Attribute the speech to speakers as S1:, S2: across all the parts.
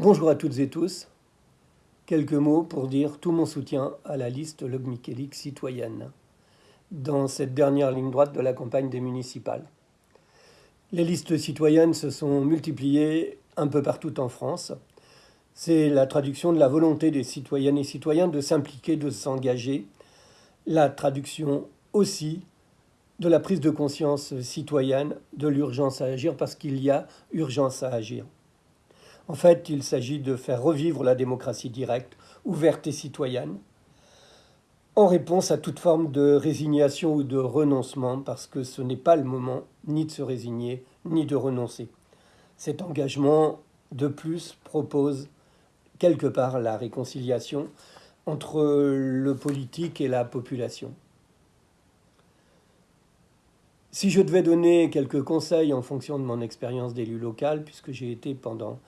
S1: Bonjour à toutes et tous. Quelques mots pour dire tout mon soutien à la liste Log citoyenne dans cette dernière ligne droite de la campagne des municipales. Les listes citoyennes se sont multipliées un peu partout en France. C'est la traduction de la volonté des citoyennes et citoyens de s'impliquer, de s'engager. La traduction aussi de la prise de conscience citoyenne de l'urgence à agir parce qu'il y a urgence à agir. En fait, il s'agit de faire revivre la démocratie directe, ouverte et citoyenne, en réponse à toute forme de résignation ou de renoncement, parce que ce n'est pas le moment ni de se résigner, ni de renoncer. Cet engagement, de plus, propose quelque part la réconciliation entre le politique et la population. Si je devais donner quelques conseils en fonction de mon expérience d'élu local, puisque j'ai été pendant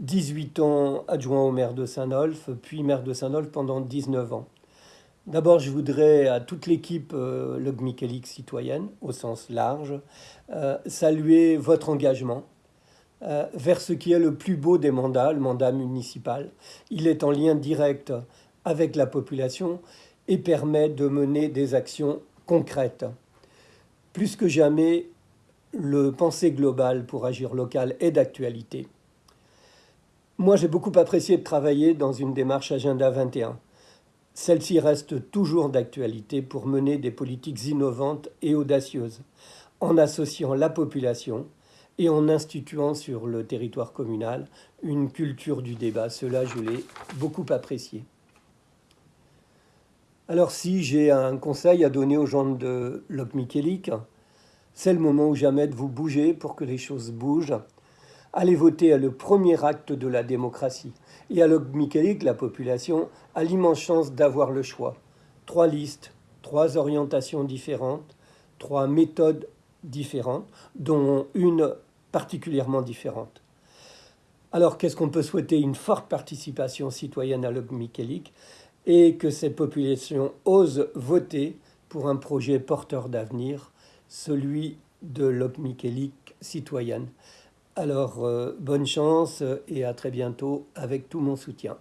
S1: 18 ans adjoint au maire de Saint-Nolf, puis maire de Saint-Nolf pendant 19 ans. D'abord, je voudrais à toute l'équipe euh, citoyenne, au sens large, euh, saluer votre engagement euh, vers ce qui est le plus beau des mandats, le mandat municipal. Il est en lien direct avec la population et permet de mener des actions concrètes. Plus que jamais, le pensée global pour agir local est d'actualité. Moi, j'ai beaucoup apprécié de travailler dans une démarche Agenda 21. Celle-ci reste toujours d'actualité pour mener des politiques innovantes et audacieuses, en associant la population et en instituant sur le territoire communal une culture du débat. Cela, je l'ai beaucoup apprécié. Alors si j'ai un conseil à donner aux gens de Lop c'est le moment ou jamais de vous bouger pour que les choses bougent Allez voter à le premier acte de la démocratie. Et à Michaelik, la population a l'immense chance d'avoir le choix. Trois listes, trois orientations différentes, trois méthodes différentes, dont une particulièrement différente. Alors qu'est-ce qu'on peut souhaiter Une forte participation citoyenne à Michaelik et que cette population ose voter pour un projet porteur d'avenir, celui de l'Op citoyenne? Alors, euh, bonne chance et à très bientôt avec tout mon soutien.